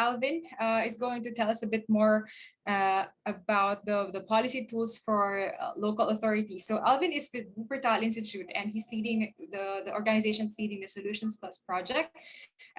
Alvin uh, is going to tell us a bit more uh, about the, the policy tools for uh, local authorities. So Alvin is with Wuppertal Institute and he's leading the, the organization's leading the Solutions Plus project.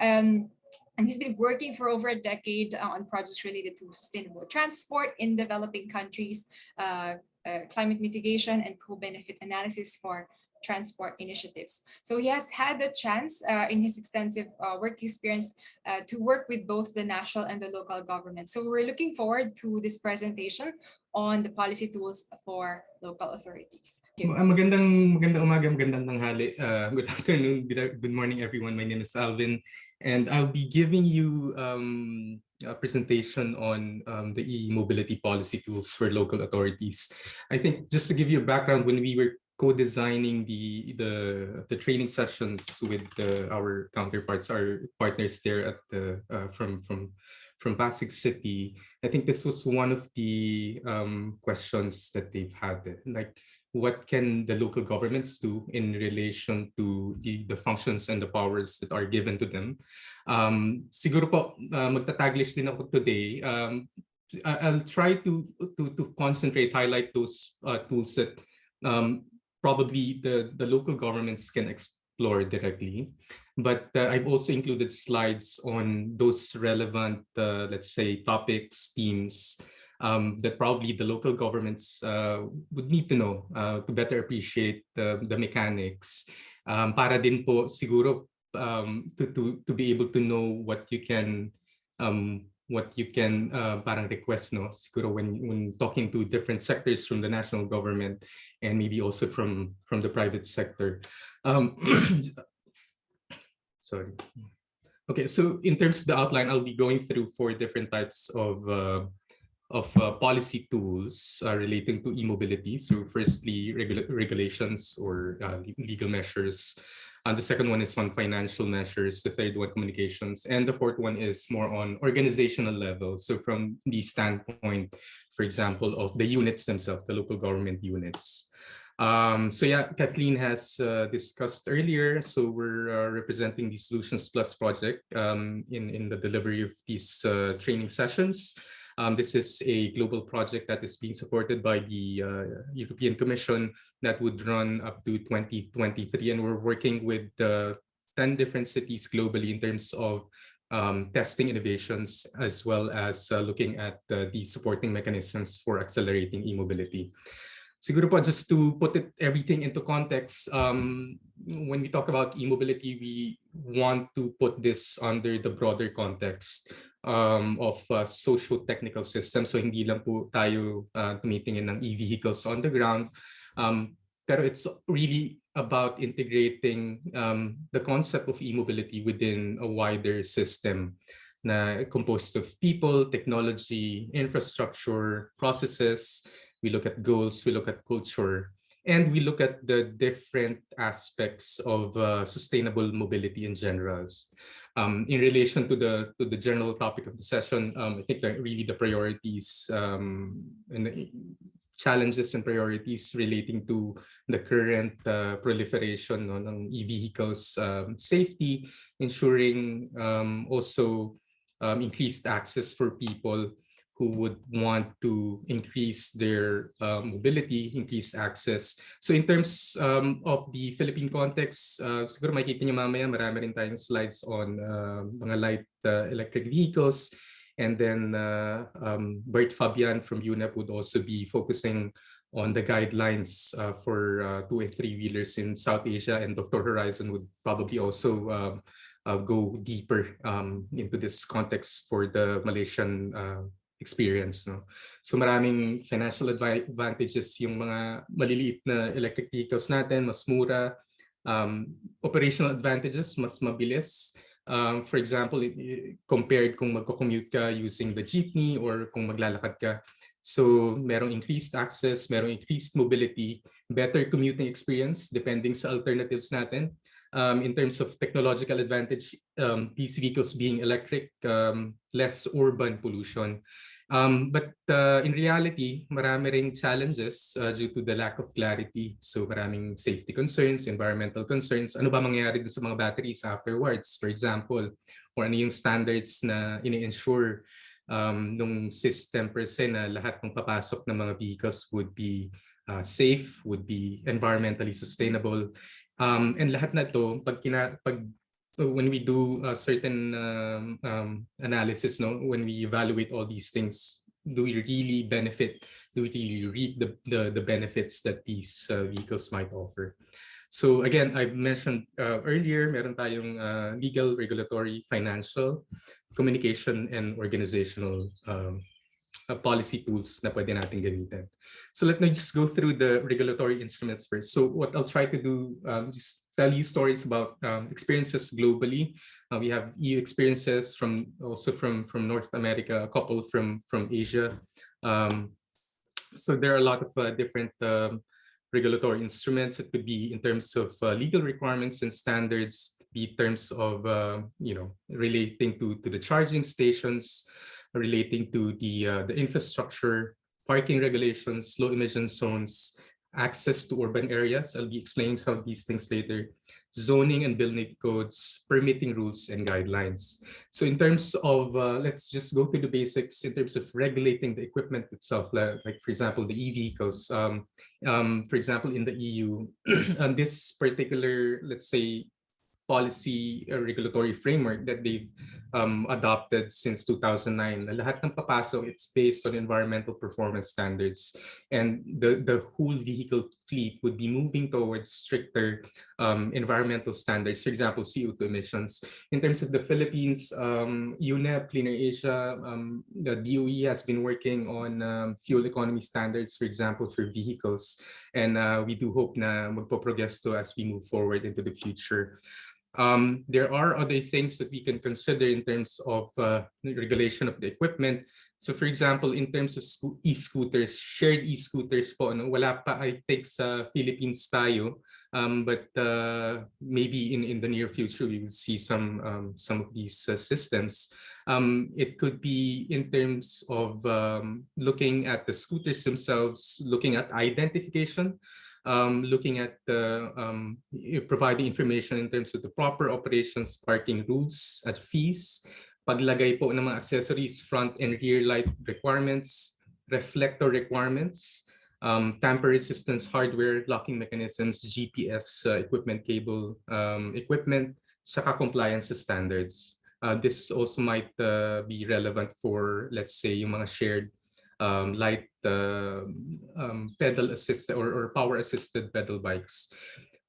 Um, and he's been working for over a decade uh, on projects related to sustainable transport in developing countries, uh, uh, climate mitigation and co-benefit analysis for transport initiatives. So he has had the chance uh, in his extensive uh, work experience uh, to work with both the national and the local government. So we're looking forward to this presentation on the policy tools for local authorities. Magandang magandang umaga, magandang. Uh, good afternoon, good morning everyone. My name is Alvin and I'll be giving you um, a presentation on um, the e-mobility policy tools for local authorities. I think just to give you a background, when we were co-designing the, the the training sessions with the, our counterparts, our partners there at the uh, from from from Pasig City. I think this was one of the um, questions that they've had, like what can the local governments do in relation to the, the functions and the powers that are given to them. Um, siguro po, uh, magtataglish din ako today. Um, I'll try to, to, to concentrate, highlight those uh, tools that um, probably the, the local governments can explore directly. But uh, I've also included slides on those relevant, uh, let's say, topics, themes, um, that probably the local governments uh, would need to know uh, to better appreciate the, the mechanics. Um, para din po siguro um, to, to, to be able to know what you can um, what you can uh, parang request no? Siguro when when talking to different sectors from the national government and maybe also from from the private sector. Um sorry. Okay so in terms of the outline i'll be going through four different types of uh, of uh, policy tools uh, relating to e-mobility. So firstly regula regulations or uh, legal measures and the second one is on financial measures. The third one, communications. And the fourth one is more on organizational level. So from the standpoint, for example, of the units themselves, the local government units. Um, so yeah, Kathleen has uh, discussed earlier. So we're uh, representing the Solutions Plus project um, in, in the delivery of these uh, training sessions. Um, this is a global project that is being supported by the uh, European Commission that would run up to 2023. And we're working with uh, 10 different cities globally in terms of um, testing innovations, as well as uh, looking at uh, the supporting mechanisms for accelerating e-mobility. Siguro po, just to put it everything into context, um, when we talk about e-mobility, we want to put this under the broader context um, of uh, socio-technical systems. So hindi lang po tayo uh, tumitingin ng e-vehicles on the ground. Um, pero it's really about integrating um, the concept of e-mobility within a wider system na composed of people, technology, infrastructure, processes. We look at goals, we look at culture, and we look at the different aspects of uh, sustainable mobility in general. Um, in relation to the to the general topic of the session, um, I think that really the priorities um, and challenges and priorities relating to the current uh, proliferation no, ng e-vehicles, um, safety, ensuring um, also um, increased access for people who would want to increase their uh, mobility, increase access. So in terms um, of the Philippine context, uh, siguro makikita niyo mamaya marami rin tayong slides on uh, mga light uh, electric vehicles. And then uh, um, Bert Fabian from UNEP would also be focusing on the guidelines uh, for uh, two and three wheelers in South Asia and Dr. Horizon would probably also uh, uh, go deeper um, into this context for the Malaysian uh, experience. No? So maraming financial advantages yung mga maliliit na electric vehicles natin, mas mura. Um, operational advantages, mas mabilis. Um, for example, compared kung magko-commute ka using the jeepney or kung maglalakad ka. So merong increased access, merong increased mobility, better commuting experience depending sa alternatives natin. Um, in terms of technological advantage, um, these vehicles being electric, um, less urban pollution. Um, but uh, in reality, marami ring challenges uh, due to the lack of clarity. So maraming safety concerns, environmental concerns. Ano ba mangyayari sa mga batteries afterwards? For example, or ano yung standards na ini-ensure um, nung system per se na lahat ng papasok ng mga vehicles would be uh, safe, would be environmentally sustainable. Um, and lahat na to, pag, kina, pag when we do a certain um, um, analysis, no, when we evaluate all these things, do we really benefit? Do we really reap the, the, the benefits that these uh, vehicles might offer? So again, I mentioned uh, earlier, meron tayong uh, legal, regulatory, financial, communication, and organizational um, policy tools na pwede natin gamitin. So let me just go through the regulatory instruments first. So what I'll try to do, um, just tell you stories about um, experiences globally. Uh, we have EU experiences from also from from North America, a couple from from Asia. Um, so there are a lot of uh, different um, regulatory instruments. It could be in terms of uh, legal requirements and standards, be terms of, uh, you know, relating to, to the charging stations, relating to the, uh, the infrastructure, parking regulations, low emission zones, access to urban areas. I'll be explaining some of these things later. Zoning and building codes, permitting rules and guidelines. So in terms of, uh, let's just go to the basics in terms of regulating the equipment itself, like, like for example, the e-vehicles. Um, um, for example, in the EU, and this particular, let's say, policy or regulatory framework that they've um, adopted since 2009. Na lahat ng papasok, it's based on environmental performance standards. And the, the whole vehicle fleet would be moving towards stricter um, environmental standards, for example, CO2 emissions. In terms of the Philippines, um, UNEP, Clean Air Asia, um, the DOE has been working on um, fuel economy standards, for example, for vehicles. And uh, we do hope na magpo-progress to as we move forward into the future. Um, there are other things that we can consider in terms of uh, regulation of the equipment. So for example, in terms of e-scooters, shared e-scooters po, ano, wala pa I think sa Philippines tayo, um, but uh, maybe in, in the near future we will see some, um, some of these uh, systems. Um, it could be in terms of um, looking at the scooters themselves, looking at identification um, looking at the um, providing information in terms of the proper operations, parking rules at fees, paglagay po ng mga accessories, front and rear light requirements, reflector requirements, um, tamper resistance hardware, locking mechanisms, GPS uh, equipment, cable um, equipment, saka compliance standards. Uh, this also might uh, be relevant for, let's say, yung mga shared um, light uh, um, pedal assisted or, or power assisted pedal bikes.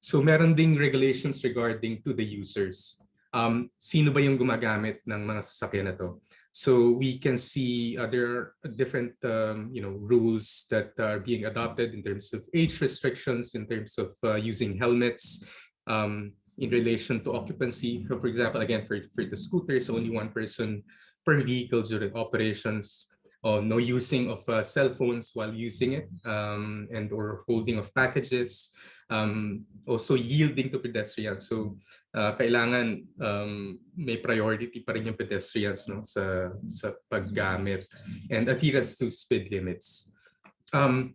So meron ding regulations regarding to the users. Um, sino ba yung gumagamit ng mga sasakyan na to? So we can see uh, there are different um, you know, rules that are being adopted in terms of age restrictions, in terms of uh, using helmets, um, in relation to occupancy. So for example, again, for, for the scooters, only one person per vehicle during operations or no using of uh, cell phones while using it um, and or holding of packages, um, also yielding to pedestrians. So uh, kailangan um, may priority pa rin yung pedestrians no, sa, sa paggamit and adherence to speed limits. Um,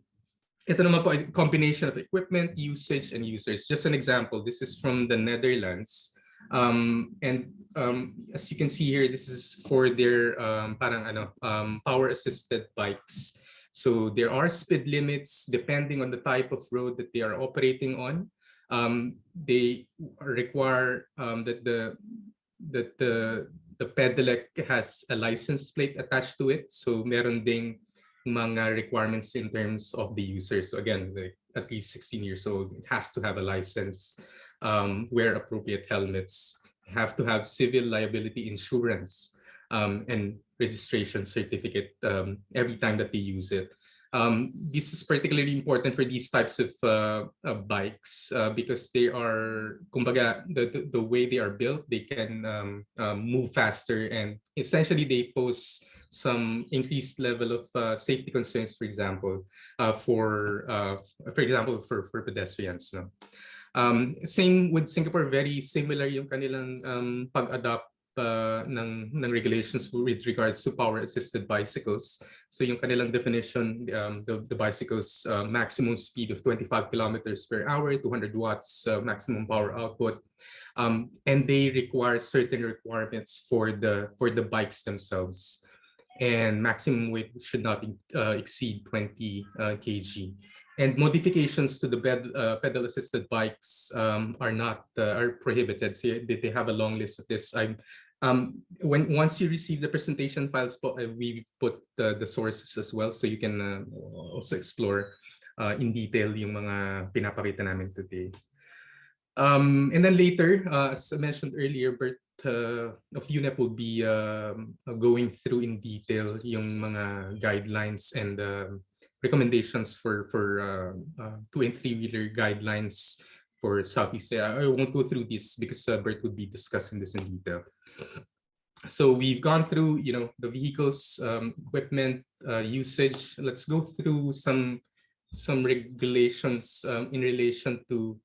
ito naman po, a combination of equipment, usage, and users. Just an example, this is from the Netherlands. Um, and um, as you can see here, this is for their um, parang ano, um, power assisted bikes. So there are speed limits depending on the type of road that they are operating on. Um, they require um, that the that the the pedelec has a license plate attached to it. So meron ding mga requirements in terms of the user. So again, like at least 16 years old, it has to have a license um, wear appropriate helmets, have to have civil liability insurance um, and registration certificate um, every time that they use it. Um, this is particularly important for these types of uh, uh, bikes uh, because they are, kumbaga, the, the, way they are built, they can um, um, move faster and essentially they pose some increased level of uh, safety concerns, for example, uh, for, uh, for example, for, for pedestrians. No? Um, same with Singapore, very similar yung kanilang um, pag-adopt uh, ng, ng regulations with regards to power assisted bicycles. So yung kanilang definition, um, the, the bicycles uh, maximum speed of 25 kilometers per hour, 200 watts uh, maximum power output. Um, and they require certain requirements for the for the bikes themselves. And maximum weight should not uh, exceed 20 uh, kg and modifications to the bed, uh, pedal assisted bikes um, are not uh, are prohibited. So they, have a long list of this. I'm um, when once you receive the presentation files, uh, we put the, the sources as well, so you can uh, also explore uh, in detail yung mga pinapakita namin today. Um, and then later, uh, as I mentioned earlier, Bert of UNEP will be um, going through in detail yung mga guidelines and um, recommendations for for uh, uh, two and three wheeler guidelines for Southeast Asia. I won't go through this because uh, Bert would be discussing this in detail. So we've gone through, you know, the vehicles, um, equipment, uh, usage. Let's go through some some regulations um, in relation to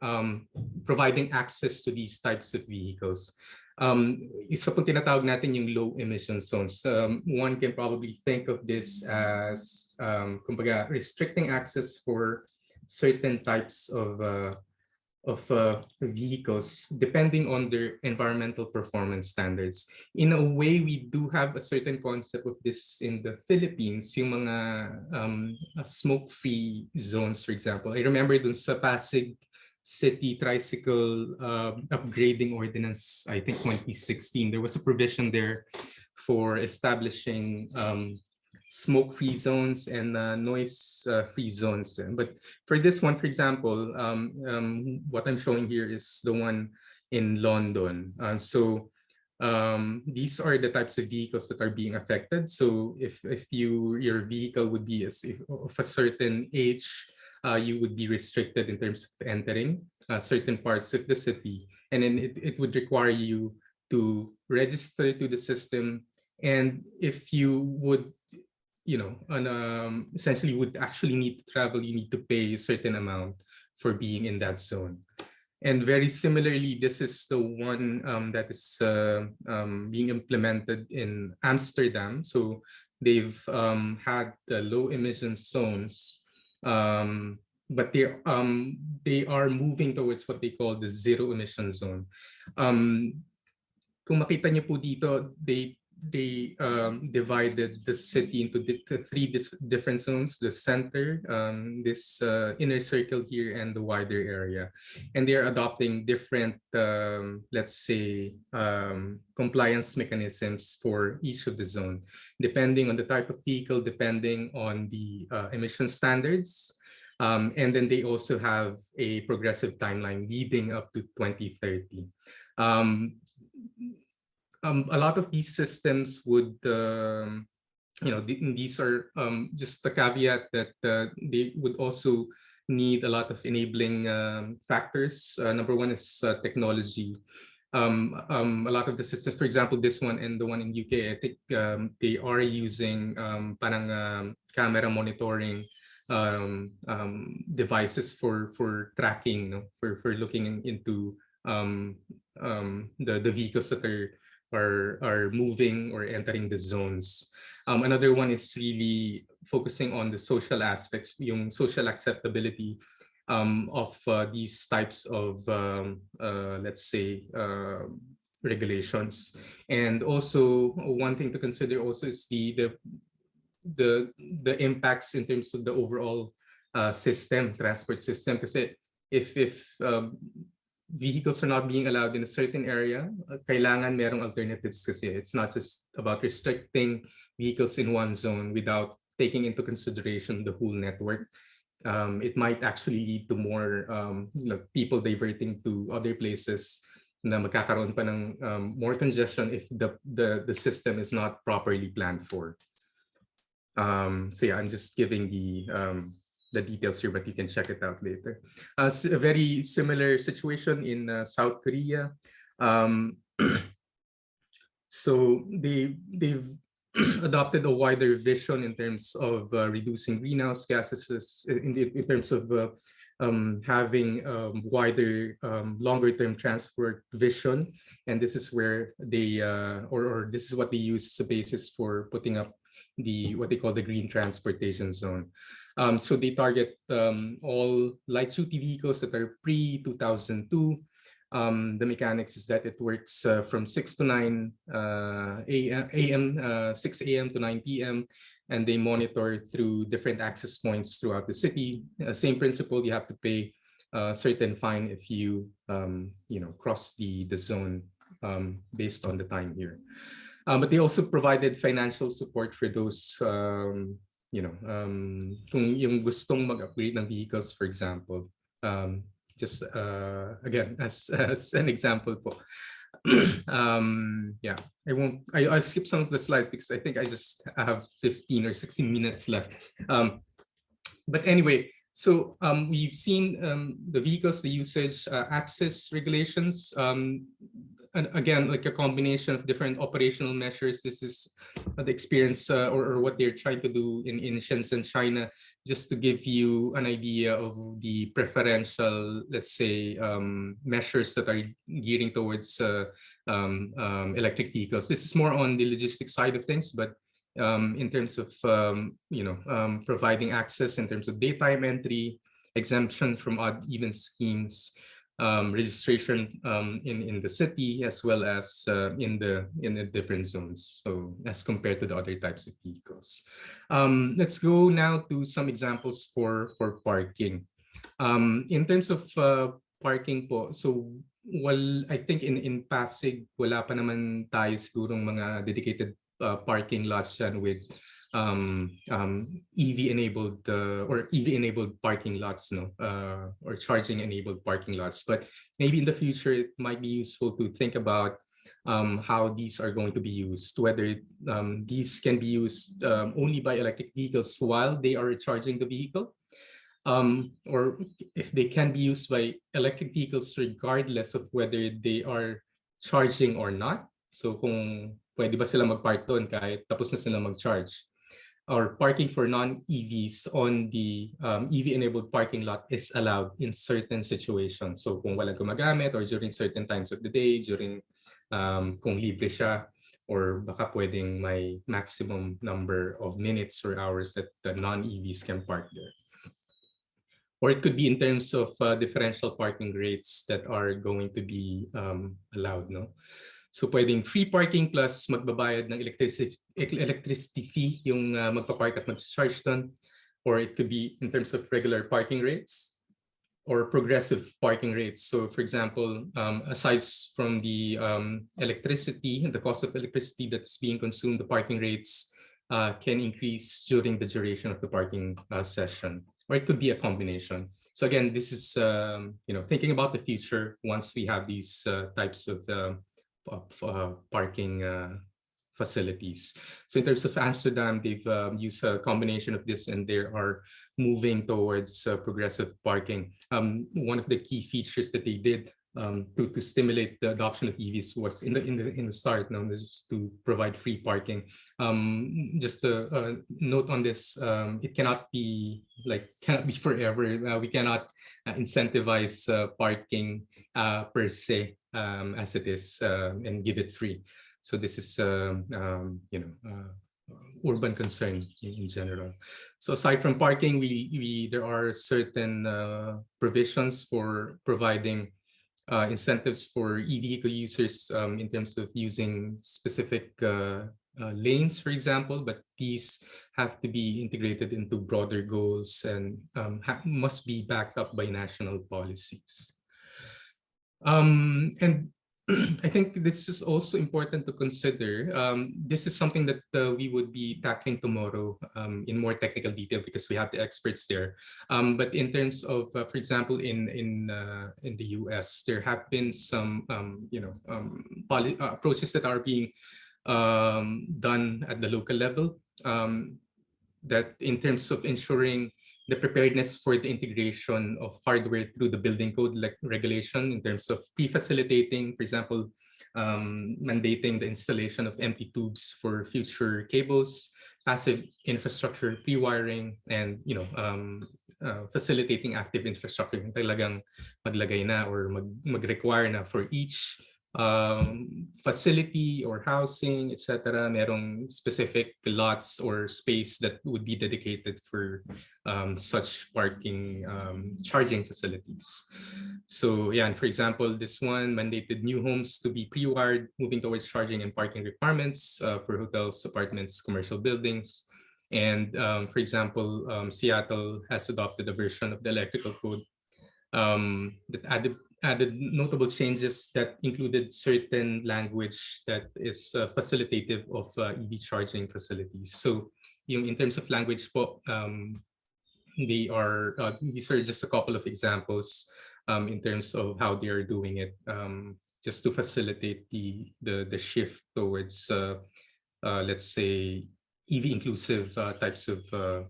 um, providing access to these types of vehicles um, isa pong tinatawag natin yung low emission zones. Um, one can probably think of this as um, kumbaga, restricting access for certain types of uh, of uh, vehicles depending on their environmental performance standards. In a way, we do have a certain concept of this in the Philippines, yung mga um, smoke-free zones, for example. I remember dun sa Pasig city tricycle uh, upgrading ordinance, I think 2016, there was a provision there for establishing um, smoke-free zones and uh, noise-free zones. But for this one, for example, um, um, what I'm showing here is the one in London. Uh, so um, these are the types of vehicles that are being affected. So if, if you your vehicle would be if, of a certain age, uh, you would be restricted in terms of entering uh, certain parts of the city. And then it, it would require you to register to the system. And if you would, you know, and, um, essentially would actually need to travel, you need to pay a certain amount for being in that zone. And very similarly, this is the one um, that is uh, um, being implemented in Amsterdam. So they've um, had the low emission zones um, but they um they are moving towards what they call the zero emission zone. Um, kung makita niyo po dito, they they um, divided the city into the, three different zones, the center, um, this uh, inner circle here, and the wider area. And they're adopting different, um, let's say, um, compliance mechanisms for each of the zone, depending on the type of vehicle, depending on the uh, emission standards, um, and then they also have a progressive timeline leading up to 2030. Um, a lot of these systems would, um, you know, th these are um, just the caveat that uh, they would also need a lot of enabling um, factors. Uh, number one is uh, technology. Um, um, a lot of the systems, for example, this one and the one in UK, I think they are using parang camera monitoring devices for for tracking, no? for for looking in, into um, the the vehicles that are are are moving or entering the zones. Um, another one is really focusing on the social aspects, yung social acceptability um, of uh, these types of, um, uh, let's say, uh, regulations. And also one thing to consider also is the, the the the impacts in terms of the overall uh, system, transport system. Because if if um, vehicles are not being allowed in a certain area, uh, kailangan merong alternatives kasi. It's not just about restricting vehicles in one zone without taking into consideration the whole network. Um, it might actually lead to more um, you know, people diverting to other places na magkakaroon pa ng um, more congestion if the, the, the system is not properly planned for. Um, so yeah, I'm just giving the um, the details here, but you can check it out later. Uh, a very similar situation in uh, South Korea. Um, so they they've adopted a wider vision in terms of uh, reducing greenhouse gases in, in terms of uh, um, having um, wider, um, longer term transport vision. And this is where they, uh, or, or this is what they use as a basis for putting up the, what they call the green transportation zone. Um, so they target um, all light duty vehicles that are pre-2002. Um, the mechanics is that it works uh, from 6 to 9 uh, a.m., uh, 6 a.m. to 9 p.m and they monitor through different access points throughout the city. Uh, same principle, you have to pay a certain fine if you, um, you know, cross the, the zone um, based on the time here. Um, but they also provided financial support for those, um, you know, um, kung yung gustong mag-upgrade ng vehicles, for example. Um, just uh, again, as, as an example po. um yeah i won't I, i'll skip some of the slides because i think i just have 15 or 16 minutes left um but anyway so um we've seen um the vehicles the usage uh, access regulations um and again like a combination of different operational measures this is the experience uh, or, or what they're trying to do in in shenzhen china just to give you an idea of the preferential, let's say, um, measures that are gearing towards uh, um, um, electric vehicles. This is more on the logistics side of things, but um, in terms of, um, you know, um, providing access in terms of daytime entry, exemption from odd even schemes, um, registration um, in in the city as well as uh, in the in the different zones. So as compared to the other types of vehicles. Um, let's go now to some examples for for parking. In terms of uh, parking po, so well, I think in in Pasig wala pa naman tayo mga dedicated uh, parking lots yan with um, um, EV enabled uh, or EV enabled parking lots, no, uh, or charging enabled parking lots. But maybe in the future, it might be useful to think about um, how these are going to be used, whether um, these can be used um, only by electric vehicles while they are charging the vehicle, um, or if they can be used by electric vehicles regardless of whether they are charging or not. So kung pwede ba sila mag-park doon kahit tapos na sila mag-charge or parking for non-EVs on the um, EV-enabled parking lot is allowed in certain situations. So kung walang gumagamit or during certain times of the day, during um, kung libre siya, or baka pwedeng may maximum number of minutes or hours that the non-EVs can park there. Or it could be in terms of uh, differential parking rates that are going to be um, allowed. No? So pwedeng free parking plus magbabayad ng electricity, electricity fee yung uh, magpa-park at mag-charge doon. Or it could be in terms of regular parking rates or progressive parking rates. So for example, um, aside from the um, electricity, the cost of electricity that's being consumed, the parking rates uh, can increase during the duration of the parking uh, session. Or it could be a combination. So again, this is um, you know thinking about the future once we have these uh, types of uh, of parking uh, facilities. So in terms of Amsterdam, they've um, used a combination of this and they are moving towards uh, progressive parking. Um, one of the key features that they did um, to, to stimulate the adoption of EVs was in the in the in the start known as to provide free parking. Um, just a, a, note on this: um, it cannot be like cannot be forever. Uh, we cannot uh, incentivize uh, parking uh, per se um, as it is uh, and give it free. So this is, um, um, you know, uh, urban concern in, in, general. So aside from parking, we, we there are certain uh, provisions for providing uh, incentives for e-vehicle users um, in terms of using specific uh, uh, lanes, for example, but these have to be integrated into broader goals and um, must be backed up by national policies. Um, and I think this is also important to consider. Um, this is something that uh, we would be tackling tomorrow um, in more technical detail because we have the experts there. Um, but in terms of, uh, for example, in in uh, in the U.S., there have been some um, you know um, uh, approaches that are being um, done at the local level. that in terms of ensuring the preparedness for the integration of hardware through the building code regulation in terms of pre-facilitating, for example, um, mandating the installation of empty tubes for future cables, passive infrastructure pre-wiring, and you know um, uh, facilitating active infrastructure, talagang maglagay na or mag, mag-require na for each um, facility or housing, etc. Merong specific lots or space that would be dedicated for um, such parking um, charging facilities. So yeah, and for example, this one mandated new homes to be pre-wired, moving towards charging and parking requirements uh, for hotels, apartments, commercial buildings. And um, for example, um, Seattle has adopted a version of the electrical code um, that added added notable changes that included certain language that is uh, facilitative of uh, EV charging facilities. So yung in terms of language um, they are, uh, these are just a couple of examples um, in terms of how they are doing it, um, just to facilitate the, the, the shift towards, uh, uh, let's say, EV inclusive types of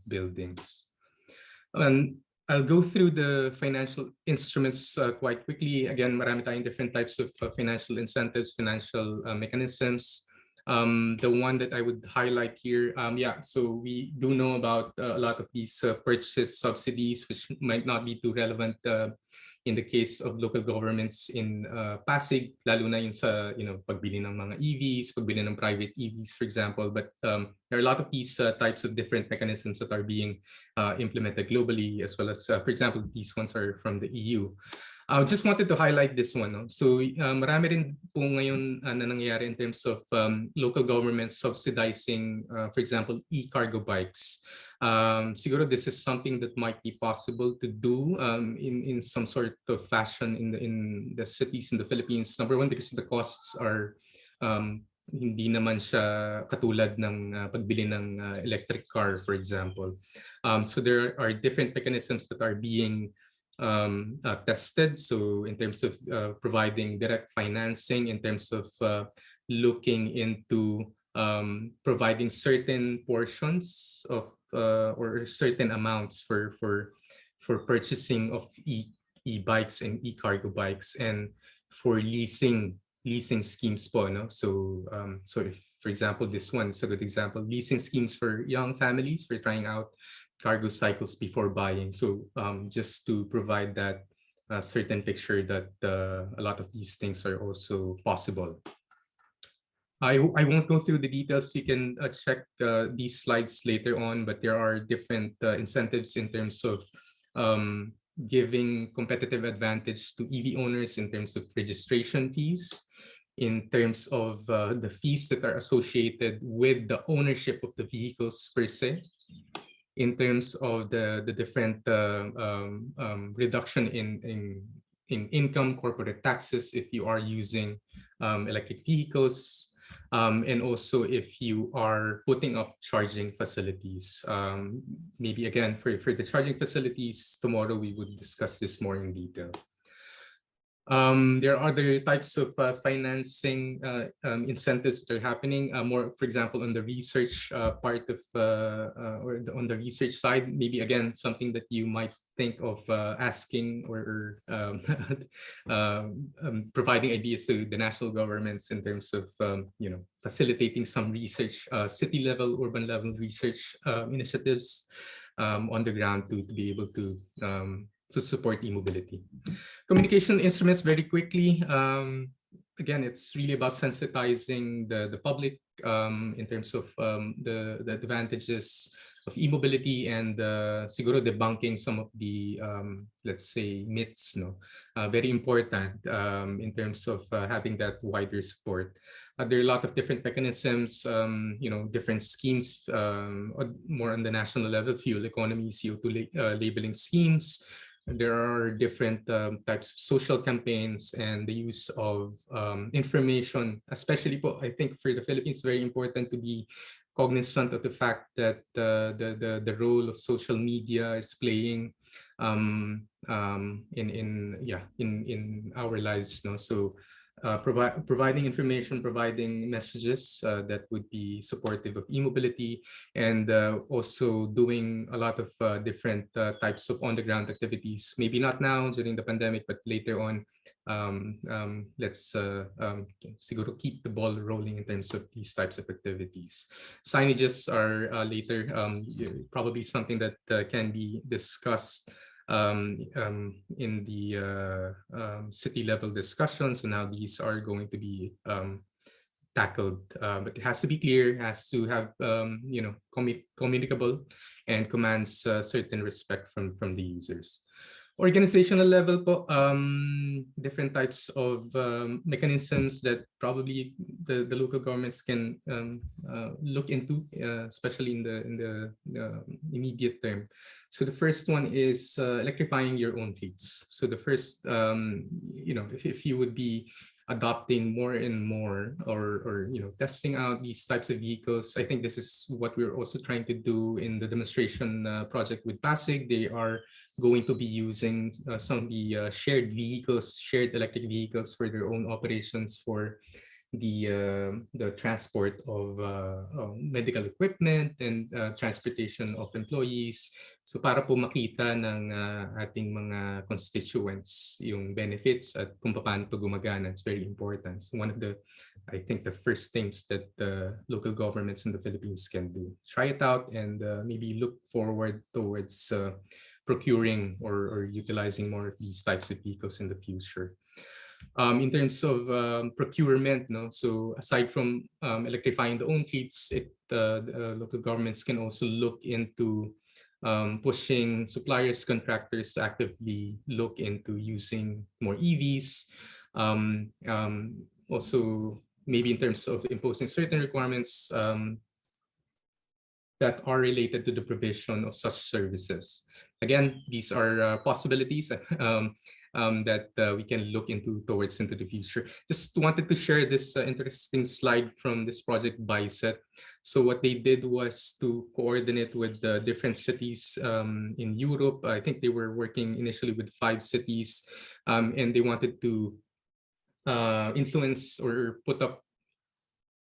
buildings. And I'll go through the financial instruments uh, quite quickly. Again, marami tayong different types of uh, financial incentives, financial uh, mechanisms. Um, the one that I would highlight here, um, yeah, so we do know about uh, a lot of these uh, purchase subsidies, which might not be too relevant uh, in the case of local governments in uh, Pasig, lalo na yun sa you know, pagbili ng mga EVs, pagbili ng private EVs, for example. But um, there are a lot of these uh, types of different mechanisms that are being uh, implemented globally, as well as, uh, for example, these ones are from the EU. I just wanted to highlight this one. No? So uh, marami rin po ngayon uh, na nangyayari in terms of um, local governments subsidizing, uh, for example, e-cargo bikes. Um, siguro this is something that might be possible to do um, in, in some sort of fashion in the, in the cities in the Philippines. Number one, because the costs are um, hindi naman siya katulad ng uh, pagbili ng uh, electric car, for example. Um, so there are different mechanisms that are being um, uh, tested. So in terms of uh, providing direct financing, in terms of uh, looking into um, providing certain portions of uh, or certain amounts for for for purchasing of e e-bikes and e-cargo bikes and for leasing leasing schemes po no so um so if for example this one is a good example leasing schemes for young families for trying out cargo cycles before buying. So um, just to provide that uh, certain picture that uh, a lot of these things are also possible. I, I won't go through the details. You can uh, check uh, these slides later on, but there are different uh, incentives in terms of um, giving competitive advantage to EV owners in terms of registration fees, in terms of uh, the fees that are associated with the ownership of the vehicles per se, in terms of the, the different uh, um, um, reduction in, in, in income, corporate taxes if you are using um, electric vehicles, um, and also if you are putting up charging facilities. Um, maybe again, for, for the charging facilities, tomorrow we would discuss this more in detail. Um, there are other types of uh, financing uh, um, incentives that are happening uh, more, for example, on the research uh, part of, uh, uh, or the, on the research side, maybe again, something that you might think of asking or um, um, providing ideas to the national governments in terms of, um, you know, facilitating some research, city level, urban level research initiatives um, on the ground to, to be able to to support e-mobility. Communication instruments very quickly. Um, again, it's really about sensitizing the, the public um, in terms of um, the, the advantages of e-mobility and uh, siguro debunking some of the, um, let's say, myths, no? Uh, very important um, in terms of uh, having that wider support. Uh, there are a lot of different mechanisms, um, you know, different schemes, um, more on the national level, fuel economy, CO2 la uh, labeling schemes, there are different um, types of social campaigns and the use of um, information, especially, I think for the Philippines, very important to be cognizant of the fact that uh, the, the, the role of social media is playing um, um, in, in, yeah, in, in our lives. No? So uh, provide, providing information, providing messages uh, that would be supportive of e-mobility, and uh, also doing a lot of uh, different uh, types of on-the-ground activities. Maybe not now during the pandemic, but later on um, um, let's um, keep the ball rolling in terms of these types of activities. Signages are later um, probably something that can be discussed um, um, in the uh, um, city level discussions. So now these are going to be um, tackled, uh, but it has to be clear, has to have um, you know commu- communicable, and commands uh, certain respect from from the users organizational level po, um, different types of um, mechanisms that probably the, the local governments can um, uh, look into, uh, especially in the in the uh, immediate term. So the first one is uh, electrifying your own fleets. So the first, um, you know, if, if you would be adopting more and more or or you know testing out these types of vehicles. I think this is what we're also trying to do in the demonstration uh, project with pasig. They are going to be using uh, some of the uh, shared vehicles shared electric vehicles for their own operations for the uh, the transport of uh, uh, medical equipment and uh, transportation of employees. So para po makita ng ating mga constituents yung benefits at kung paano to gumagana, it's very important. So one of the, I think the first things that the local governments in the Philippines can do. Try it out and maybe look forward towards procuring or, or utilizing more of these types of vehicles in the future um, in terms of um, procurement, no. So aside from um, electrifying the own fleets, it uh, the, uh, local governments can also look into um, pushing suppliers, contractors to actively look into using more EVs. Um, um, also, maybe in terms of imposing certain requirements that are related to the provision of such services. Again, these are uh, possibilities. Um, um, that uh, we can look into towards into the future. Just wanted to share this uh, interesting slide from this project BuyZET. So what they did was to coordinate with the different cities um, in Europe. I think they were working initially with five cities um, and they wanted to uh, influence or put up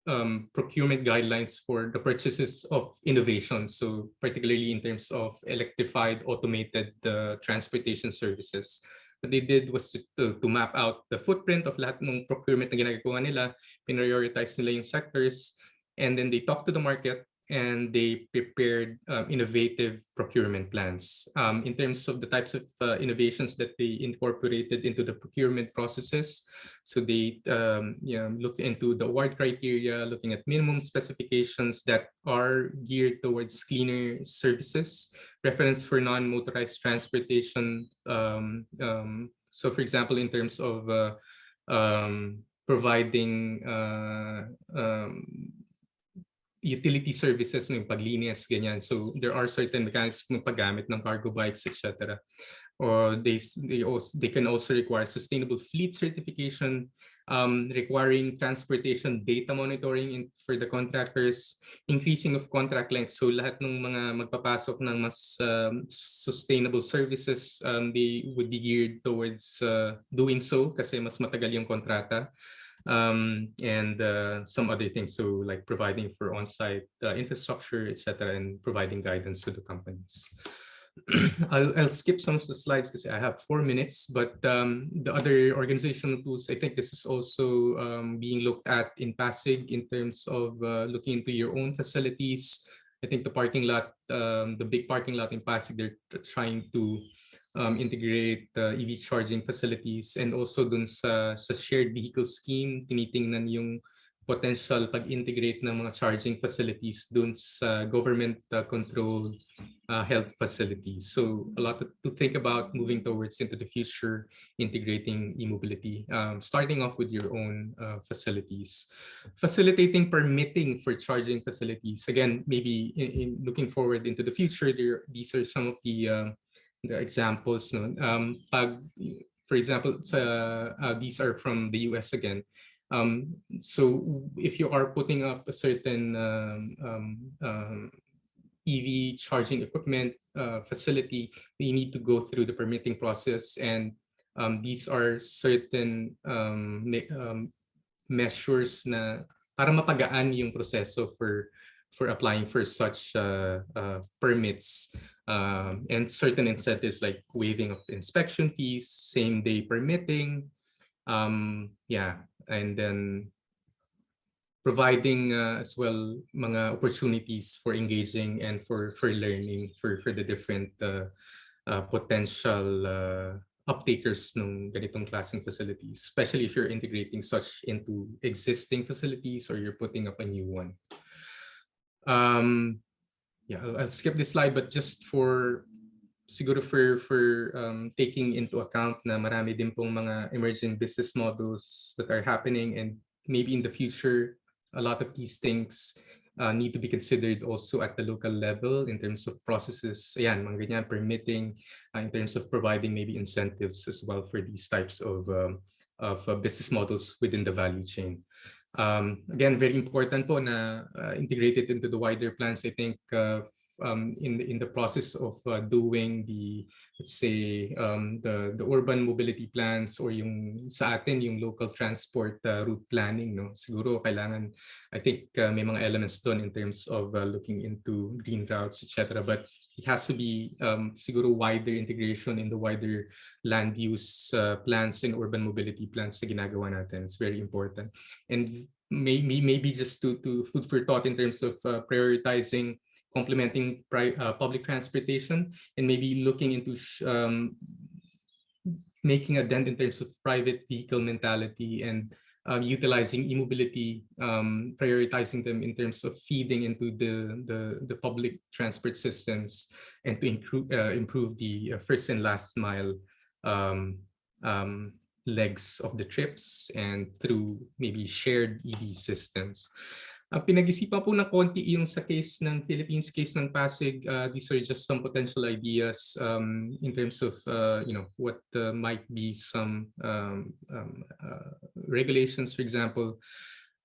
um, procurement guidelines for the purchases of innovation. So particularly in terms of electrified automated uh, transportation services. They did was to, to, to map out the footprint of lahat ng procurement na ginagawa nila, prioritize nila yung sectors, and then they talked to the market and they prepared um, innovative procurement plans. Um, in terms of the types of uh, innovations that they incorporated into the procurement processes, so they um, you know, looked into the award criteria, looking at minimum specifications that are geared towards cleaner services, preference for non-motorized transportation. Um, um, so for example, in terms of uh, providing uh, utility services ng paglinis, ganyan. So there are certain mechanisms ng paggamit ng cargo bikes, etc. Or they, they, also, they can also require sustainable fleet certification, um, requiring transportation data monitoring in, for the contractors, increasing of contract length. So lahat ng mga magpapasok ng mas um, sustainable services, um, they would be geared towards uh, doing so kasi mas matagal yung kontrata um, and uh, some other things. So like providing for on-site uh, infrastructure, etc., and providing guidance to the companies. I'll, I'll skip some of the slides because I have four minutes, but um, the other organizational tools, I think this is also um, being looked at in Pasig in terms of uh, looking into your own facilities. I think the parking lot, um, the big parking lot in Pasig, they're trying to um, integrate uh, EV charging facilities and also dun sa, sa shared vehicle scheme, tinitingnan yung potential pag-integrate ng mga charging facilities dun sa government-controlled uh, health facilities. So a lot to, think about moving towards into the future, integrating e-mobility, um, starting off with your own uh, facilities. Facilitating permitting for charging facilities. Again, maybe in, in looking forward into the future, there, these are some of the uh, the examples. No? Um, pag, for example, sa, uh, these are from the US again. Um, so if you are putting up a certain um, um, um EV charging equipment uh, facility, you need to go through the permitting process and um, these are certain um, measures na para mapagaan yung proseso for for applying for such uh, uh, permits um, and certain incentives like waiving of inspection fees, same day permitting, Um, yeah, and then providing uh, as well mga opportunities for engaging and for for learning for for the different uh, uh, potential uh, uptakers ng ganitong klaseng facilities, especially if you're integrating such into existing facilities or you're putting up a new one. Um, yeah, I'll, I'll skip this slide, but just for siguro for for um, taking into account na marami din pong mga emerging business models that are happening and maybe in the future a lot of these things uh, need to be considered also at the local level in terms of processes, ayan, mga ganyan, permitting, uh, in terms of providing maybe incentives as well for these types of, um, of uh, business models within the value chain. Um, again, very important po na uh, integrated into the wider plans, I think, uh, um, in, in the process of uh, doing the, let's say, um, the, the urban mobility plans or yung sa atin, yung local transport uh, route planning, no? siguro kailangan, I think uh, may mga elements doon in terms of uh, looking into green routes, etc. But it has to be um, siguro wider integration in the wider land use uh, plans and urban mobility plans na ginagawa natin. It's very important. And maybe, maybe just to, to food for thought in terms of uh, prioritizing complementing uh, public transportation and maybe looking into um, making a dent in terms of private vehicle mentality and um, utilizing e-mobility, um, prioritizing them in terms of feeding into the, the, the public transport systems and to improve, uh, improve the uh, first and last mile um, um, legs of the trips and through maybe shared EV systems. Ang pinag-isipan po ng konti yung sa case ng Philippines, case ng Pasig, uh, these are just some potential ideas um, in terms of, uh, you know, what uh, might be some um, um, uh, regulations, for example,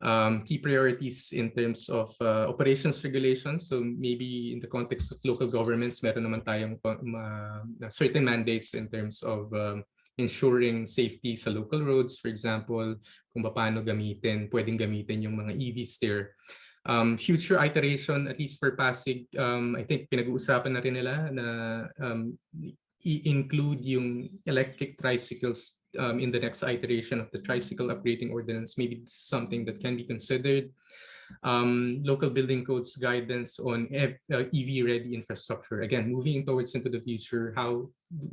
um, key priorities in terms of uh, operations regulations. So maybe in the context of local governments, meron naman tayong uh, certain mandates in terms of um, ensuring safety sa local roads, for example, kung paano gamitin, pwedeng gamitin yung mga EVs there. Um, future iteration, at least for Pasig, um, I think pinag-uusapan na rin nila na um, i-include yung electric tricycles um, in the next iteration of the tricycle upgrading ordinance. Maybe something that can be considered. Um, local building codes guidance on EV uh, ready infrastructure. Again, moving towards into the future, how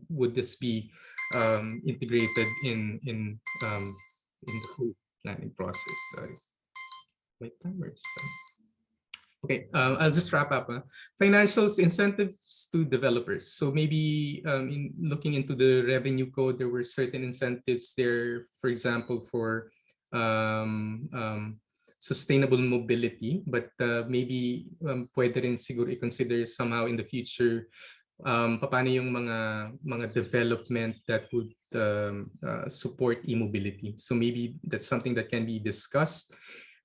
would this be um, integrated in in um, in the whole planning process. Sorry. My timer's Okay, uh, I'll just wrap up. Huh? Financials, incentives to developers. So maybe um, in looking into the revenue code, there were certain incentives there, for example, for um, um, sustainable mobility, but uh, maybe um, pwede rin siguro i-consider somehow in the future um, paano yung mga mga development that would um, uh, support e-mobility. So maybe that's something that can be discussed.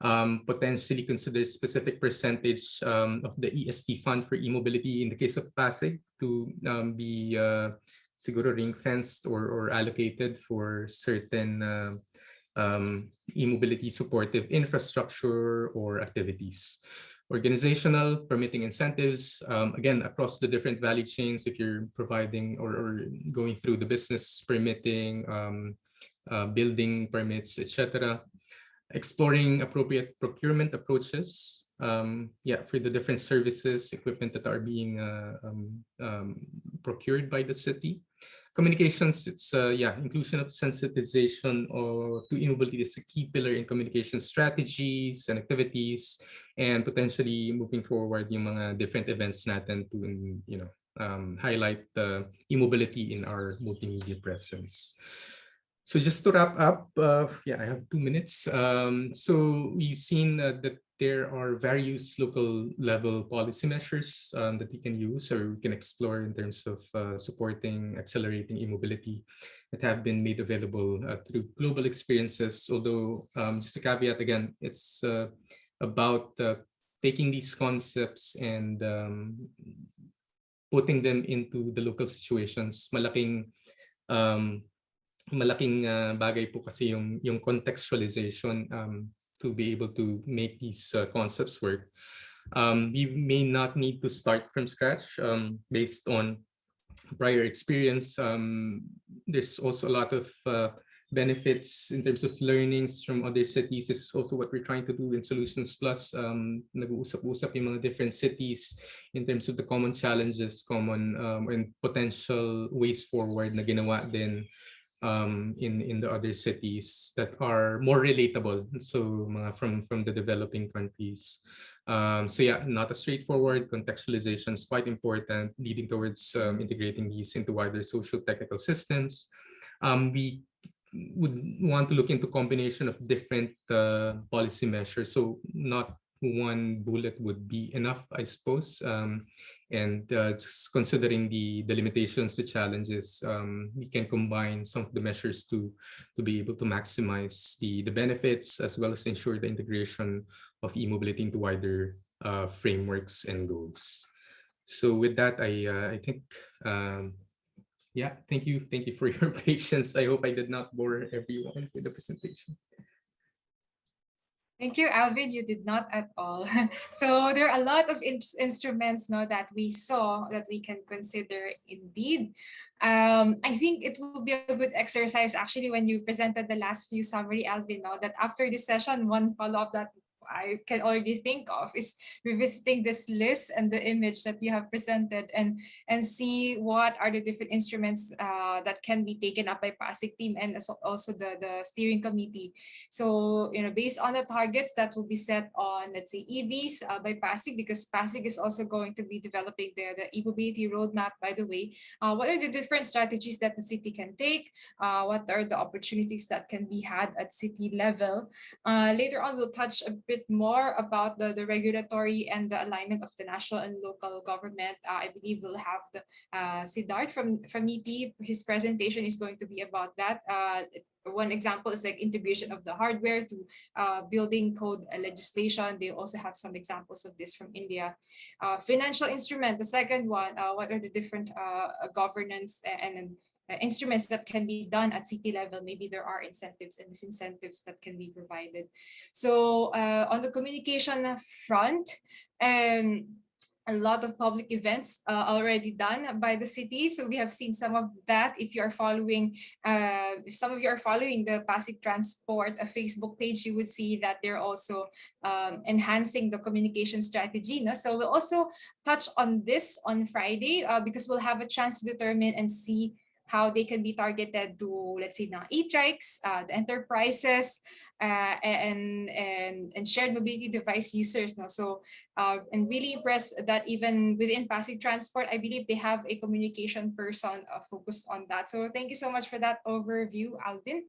Um, potentially consider specific percentage um, of the EST fund for e-mobility in the case of Pasig to um, be uh, siguro ring-fenced or, or allocated for certain uh, um, e-mobility supportive infrastructure or activities organizational permitting incentives, um, again, across the different value chains, if you're providing or, or going through the business permitting, um, uh, building permits, etc. Exploring appropriate procurement approaches, um, yeah, for the different services, equipment that are being uh, um, um, procured by the city communications it's uh, yeah inclusion of sensitization or to e-mobility is a key pillar in communication strategies and activities and potentially moving forward yung mga different events natin to you know um, highlight the e-mobility in our multimedia presence so just to wrap up, uh, yeah, I have two minutes. Um, so we've seen uh, that there are various local level policy measures um, that we can use or we can explore in terms of uh, supporting, accelerating e-mobility that have been made available uh, through global experiences. Although, um, just a caveat again, it's uh, about uh, taking these concepts and um, putting them into the local situations. Malaking um, malaking uh, bagay po kasi yung yung contextualization um, to be able to make these uh, concepts work. Um, we may not need to start from scratch um, based on prior experience. Um, there's also a lot of uh, benefits in terms of learnings from other cities is also what we're trying to do in Solutions Plus. Um, nag-uusap-usap yung mga different cities in terms of the common challenges, common um, and potential ways forward na ginawa din um, in in the other cities that are more relatable. So mga from from the developing countries. Um, so yeah, not a straightforward contextualization is quite important, leading towards um, integrating these into wider social technical systems. Um, we would want to look into combination of different uh, policy measures. So not one bullet would be enough, I suppose. Um, and uh, considering the, the limitations, the challenges, um, we can combine some of the measures to, to be able to maximize the, the benefits as well as ensure the integration of e-mobility into wider uh, frameworks and goals. So with that, I, uh, I think um, yeah, thank you. Thank you for your patience. I hope I did not bore everyone with the presentation. Thank you, Alvin. You did not at all. so there are a lot of in instruments now that we saw that we can consider indeed. Um, I think it will be a good exercise actually when you presented the last few summary, Alvin, now that after this session, one follow-up that I can already think of is revisiting this list and the image that you have presented and and see what are the different instruments uh, that can be taken up by Pasig team and also the, the steering committee. So, you know, based on the targets that will be set on, let's say, EVs uh, by Pasig, because Pasig is also going to be developing the, the e-mobility roadmap, by the way. Uh, what are the different strategies that the city can take? Uh, what are the opportunities that can be had at city level? Uh, later on, we'll touch a bit bit more about the, the regulatory and the alignment of the national and local government, uh, I believe we'll have the uh, Siddharth from, from ET. His presentation is going to be about that. Uh, one example is like integration of the hardware through uh, building code legislation. They also have some examples of this from India. Uh, financial instrument, the second one, uh, what are the different uh, governance and, and instruments that can be done at city level. Maybe there are incentives and disincentives that can be provided. So uh, on the communication front, um, a lot of public events uh, already done by the city. So we have seen some of that. If you are following, uh, if some of you are following the Pasig Transport a Facebook page, you would see that they're also um, enhancing the communication strategy. No? So we'll also touch on this on Friday uh, because we'll have a chance to determine and see how they can be targeted to, let's say, na e-trikes, uh, the enterprises, uh, and, and, and shared mobility device users. No? So, uh, and really impressed that even within Pasig Transport, I believe they have a communication person uh, focused on that. So thank you so much for that overview, Alvin.